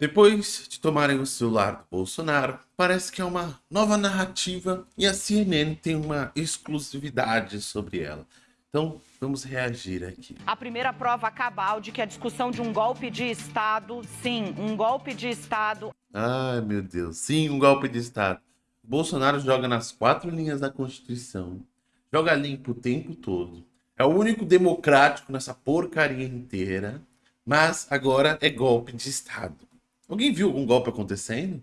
Depois de tomarem o celular do Bolsonaro, parece que é uma nova narrativa e a CNN tem uma exclusividade sobre ela. Então, vamos reagir aqui. A primeira prova cabal de que a discussão de um golpe de Estado, sim, um golpe de Estado... Ai, meu Deus, sim, um golpe de Estado. Bolsonaro joga nas quatro linhas da Constituição, joga limpo o tempo todo. É o único democrático nessa porcaria inteira, mas agora é golpe de Estado. Alguém viu algum golpe acontecendo?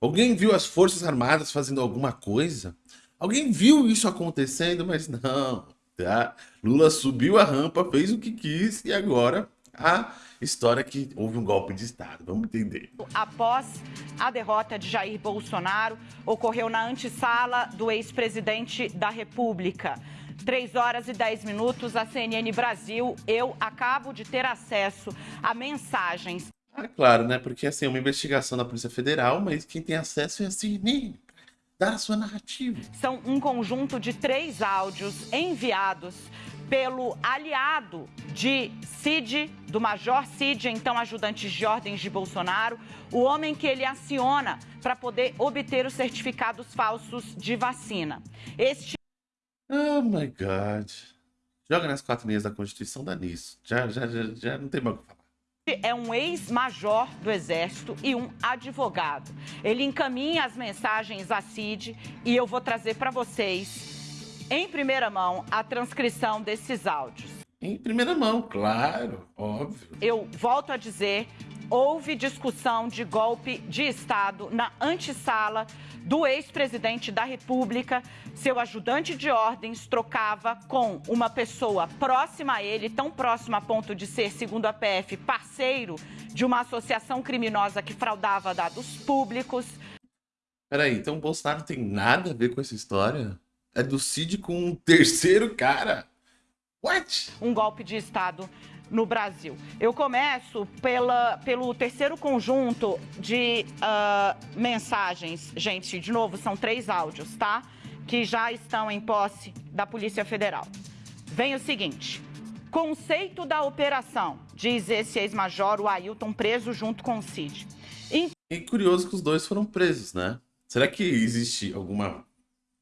Alguém viu as Forças Armadas fazendo alguma coisa? Alguém viu isso acontecendo, mas não, tá? Lula subiu a rampa, fez o que quis e agora a história que houve um golpe de Estado. Vamos entender. Após a derrota de Jair Bolsonaro, ocorreu na antessala do ex-presidente da República. 3 horas e 10 minutos, a CNN Brasil, eu acabo de ter acesso a mensagens ah, claro, né? Porque assim, é uma investigação da Polícia Federal, mas quem tem acesso é a CNN. Dá a sua narrativa. São um conjunto de três áudios enviados pelo aliado de Cid, do Major Cid, então ajudante de ordens de Bolsonaro, o homem que ele aciona para poder obter os certificados falsos de vacina. Este. Oh my God. Joga nas quatro linhas da Constituição, dá nisso. Já, já, já, já não tem mais o que falar é um ex-major do Exército e um advogado. Ele encaminha as mensagens à CID e eu vou trazer para vocês, em primeira mão, a transcrição desses áudios. Em primeira mão, claro, óbvio. Eu volto a dizer, houve discussão de golpe de Estado na antessala do ex-presidente da República. Seu ajudante de ordens trocava com uma pessoa próxima a ele, tão próxima a ponto de ser, segundo a PF, parceiro de uma associação criminosa que fraudava dados públicos. Peraí, então o Bolsonaro tem nada a ver com essa história? É do Cid com um terceiro cara? What? Um golpe de Estado no Brasil. Eu começo pela, pelo terceiro conjunto de uh, mensagens. Gente, de novo, são três áudios, tá? Que já estão em posse da Polícia Federal. Vem o seguinte. Conceito da operação, diz esse ex-major, o Ailton, preso junto com o Cid. E curioso que os dois foram presos, né? Será que existe alguma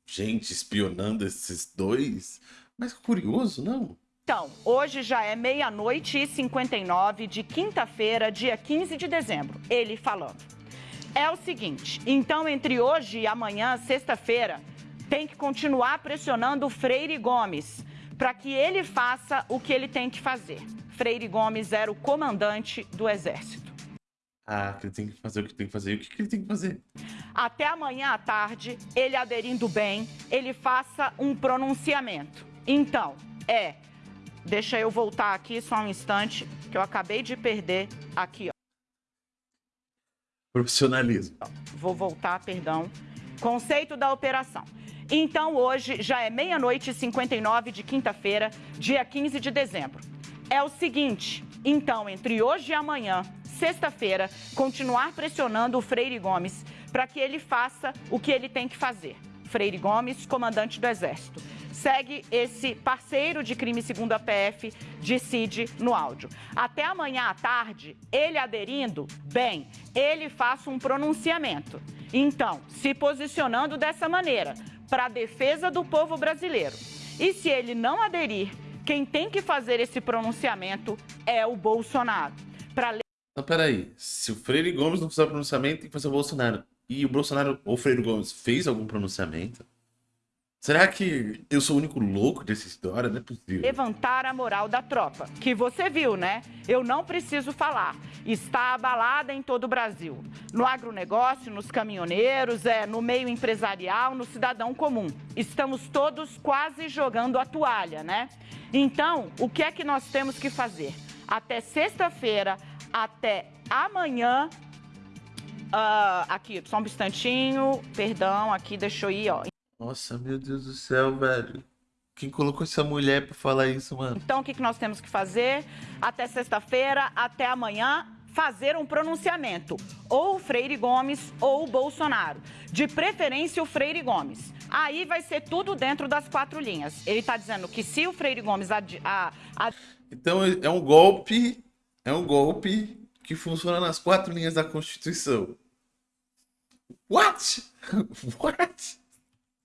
gente espionando esses dois? Mas curioso, não? Então, hoje já é meia-noite e 59 de quinta-feira, dia 15 de dezembro. Ele falando. É o seguinte, então entre hoje e amanhã, sexta-feira, tem que continuar pressionando o Freire Gomes para que ele faça o que ele tem que fazer. Freire Gomes era o comandante do Exército. Ah, ele tem que fazer o que tem que fazer. E o que ele tem que fazer? Até amanhã à tarde, ele aderindo bem, ele faça um pronunciamento. Então, é Deixa eu voltar aqui só um instante, que eu acabei de perder aqui, ó. Profissionalismo. Vou voltar, perdão. Conceito da operação. Então, hoje já é meia-noite e 59 de quinta-feira, dia 15 de dezembro. É o seguinte, então, entre hoje e amanhã, sexta-feira, continuar pressionando o Freire Gomes para que ele faça o que ele tem que fazer. Freire Gomes, comandante do Exército segue esse parceiro de crime segundo a PF de Cid no áudio. Até amanhã à tarde, ele aderindo, bem, ele faça um pronunciamento. Então, se posicionando dessa maneira, para a defesa do povo brasileiro. E se ele não aderir, quem tem que fazer esse pronunciamento é o Bolsonaro. Pra... Não, peraí. Se o Freire Gomes não fizer o pronunciamento, tem que fazer o Bolsonaro. E o Bolsonaro, ou o Freire Gomes, fez algum pronunciamento? Será que eu sou o único louco dessa história? Não é possível. Levantar a moral da tropa, que você viu, né? Eu não preciso falar. Está abalada em todo o Brasil. No agronegócio, nos caminhoneiros, é, no meio empresarial, no cidadão comum. Estamos todos quase jogando a toalha, né? Então, o que é que nós temos que fazer? Até sexta-feira, até amanhã, Uh, aqui, só um instantinho, perdão, aqui, deixa eu ir, ó. Nossa, meu Deus do céu, velho. Quem colocou essa mulher pra falar isso, mano? Então, o que, que nós temos que fazer? Até sexta-feira, até amanhã, fazer um pronunciamento. Ou o Freire Gomes ou o Bolsonaro. De preferência, o Freire Gomes. Aí vai ser tudo dentro das quatro linhas. Ele tá dizendo que se o Freire Gomes... A, a... Então, é um golpe... É um golpe que funciona nas quatro linhas da Constituição. What? What?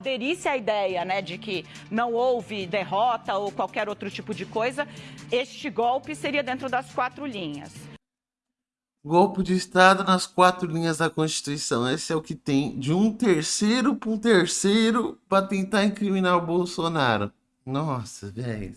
Aderisse à ideia né, de que não houve derrota ou qualquer outro tipo de coisa, este golpe seria dentro das quatro linhas. Golpe de Estado nas quatro linhas da Constituição. Esse é o que tem de um terceiro para um terceiro para tentar incriminar o Bolsonaro. Nossa, velho.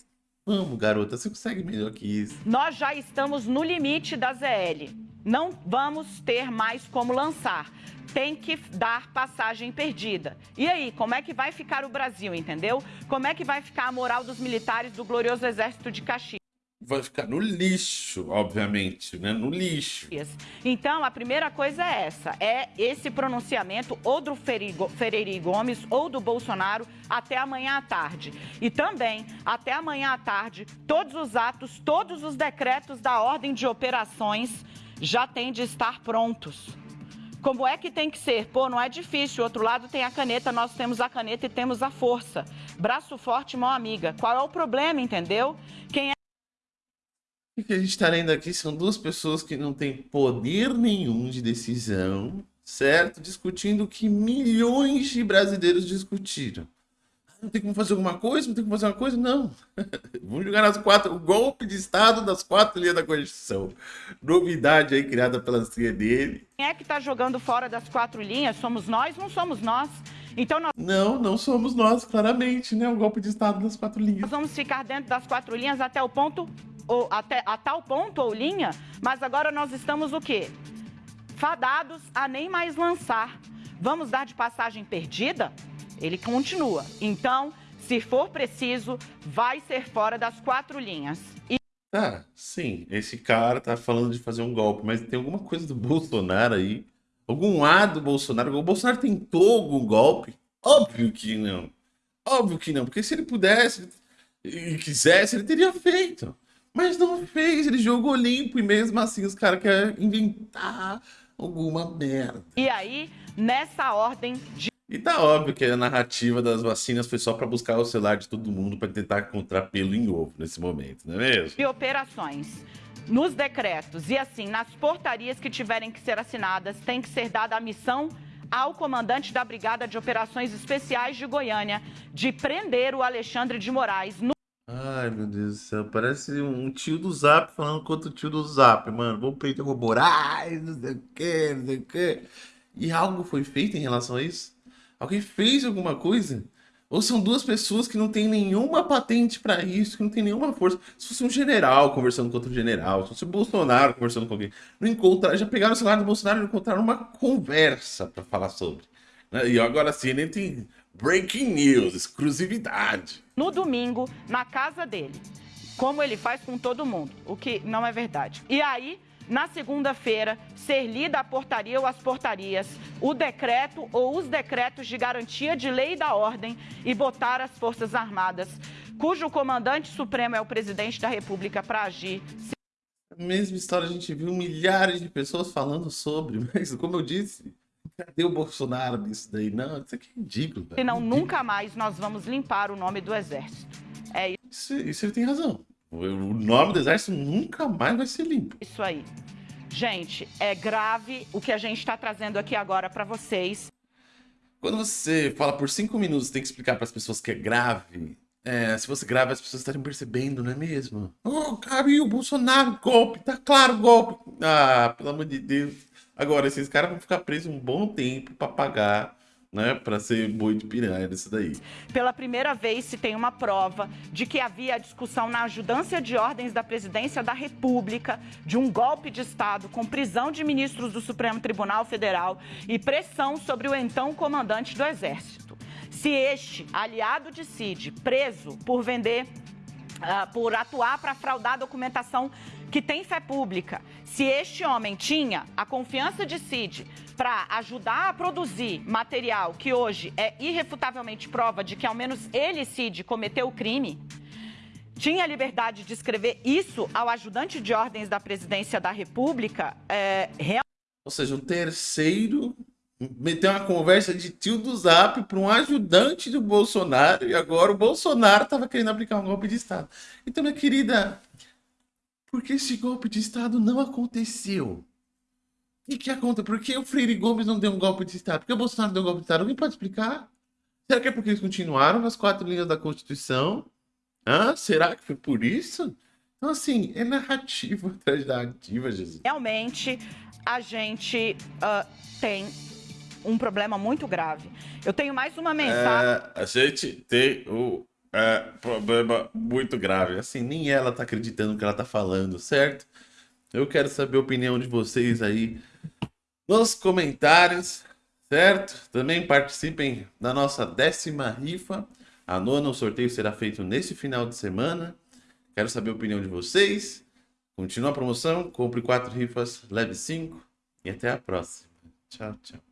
Vamos, garota, você consegue melhor que isso. Nós já estamos no limite da ZL. Não vamos ter mais como lançar tem que dar passagem perdida. E aí, como é que vai ficar o Brasil, entendeu? Como é que vai ficar a moral dos militares do glorioso exército de Caxias? Vai ficar no lixo, obviamente, né? No lixo. Então, a primeira coisa é essa, é esse pronunciamento ou do Ferreira Gomes ou do Bolsonaro até amanhã à tarde. E também, até amanhã à tarde, todos os atos, todos os decretos da ordem de operações já têm de estar prontos. Como é que tem que ser? Pô, não é difícil. O outro lado tem a caneta, nós temos a caneta e temos a força. Braço forte, mão amiga. Qual é o problema, entendeu? Quem é o que a gente está lendo aqui são duas pessoas que não têm poder nenhum de decisão, certo? Discutindo o que milhões de brasileiros discutiram não tem como fazer alguma coisa, não tem como fazer uma coisa, não. Vamos jogar nas quatro, o golpe de Estado das quatro linhas da Constituição. Novidade aí criada pela CNN. Quem é que está jogando fora das quatro linhas? Somos nós? Não somos nós. Então nós... Não, não somos nós, claramente, né? O golpe de Estado das quatro linhas. Nós vamos ficar dentro das quatro linhas até o ponto, ou até a tal ponto ou linha, mas agora nós estamos o quê? Fadados a nem mais lançar. Vamos dar de passagem perdida? Ele continua. Então, se for preciso, vai ser fora das quatro linhas. E... Ah, sim, esse cara tá falando de fazer um golpe, mas tem alguma coisa do Bolsonaro aí? Algum A do Bolsonaro? O Bolsonaro tentou algum golpe? Óbvio que não. Óbvio que não, porque se ele pudesse e quisesse, ele teria feito. Mas não fez, ele jogou limpo e mesmo assim os caras querem inventar alguma merda. E aí, nessa ordem de e tá óbvio que a narrativa das vacinas foi só para buscar o celular de todo mundo para tentar encontrar pelo em ovo nesse momento, não é mesmo? E operações. Nos decretos e assim, nas portarias que tiverem que ser assinadas, tem que ser dada a missão ao comandante da Brigada de Operações Especiais de Goiânia de prender o Alexandre de Moraes no Ai, meu Deus do céu, parece um tio do Zap falando contra o tio do Zap, mano. Vamos prender o Moraes, não sei o que, não sei o que. E algo foi feito em relação a isso? Alguém fez alguma coisa? Ou são duas pessoas que não têm nenhuma patente para isso, que não tem nenhuma força. Se fosse um general conversando com outro general, se fosse o Bolsonaro conversando com alguém, não encontraram, já pegaram o celular do Bolsonaro e encontraram uma conversa para falar sobre. Né? E agora sim, nem tem breaking news, exclusividade. No domingo, na casa dele, como ele faz com todo mundo, o que não é verdade. E aí, na segunda-feira, ser lida a portaria ou as portarias, o decreto ou os decretos de garantia de lei e da ordem e botar as Forças Armadas, cujo comandante supremo é o presidente da República, para agir. Mesma história a gente viu milhares de pessoas falando sobre, mas como eu disse, cadê o Bolsonaro nisso daí? Não, isso aqui é ridículo. Senão nunca mais nós vamos limpar o nome do Exército. É isso. Isso, isso ele tem razão. O nome do exército nunca mais vai ser limpo. Isso aí. Gente, é grave o que a gente está trazendo aqui agora para vocês. Quando você fala por cinco minutos, tem que explicar para as pessoas que é grave. É, se fosse grave, as pessoas estariam percebendo, não é mesmo? Oh, caiu, Bolsonaro, golpe, tá claro, golpe. Ah, pelo amor de Deus. Agora, esses caras vão ficar presos um bom tempo para pagar né, para ser boi de piranha nisso daí. Pela primeira vez se tem uma prova de que havia discussão na ajudância de ordens da presidência da República de um golpe de Estado com prisão de ministros do Supremo Tribunal Federal e pressão sobre o então comandante do Exército. Se este, aliado de Cid, preso por vender Uh, por atuar para fraudar a documentação que tem fé pública. Se este homem tinha a confiança de Cid para ajudar a produzir material que hoje é irrefutavelmente prova de que ao menos ele, Cid, cometeu o crime, tinha liberdade de escrever isso ao ajudante de ordens da presidência da República, é. Ou seja, um terceiro meteu uma conversa de tio do Zap para um ajudante do Bolsonaro e agora o Bolsonaro estava querendo aplicar um golpe de Estado. Então, minha querida, Porque esse golpe de Estado não aconteceu. O que, aconteceu? Por que o Freire Gomes não deu um golpe de Estado? Por que o Bolsonaro deu um golpe de Estado? Alguém pode explicar? Será que é porque eles continuaram nas quatro linhas da Constituição? Ah, será que foi por isso? Então, assim, é narrativa atrás da narrativa, Jesus. Realmente, a gente uh, tem um problema muito grave. Eu tenho mais uma mensagem. É, a gente tem um é, problema muito grave. Assim, nem ela tá acreditando no que ela tá falando, certo? Eu quero saber a opinião de vocês aí nos comentários, certo? Também participem da nossa décima rifa. A nona, o sorteio será feito nesse final de semana. Quero saber a opinião de vocês. Continua a promoção, compre quatro rifas, leve cinco e até a próxima. Tchau, tchau.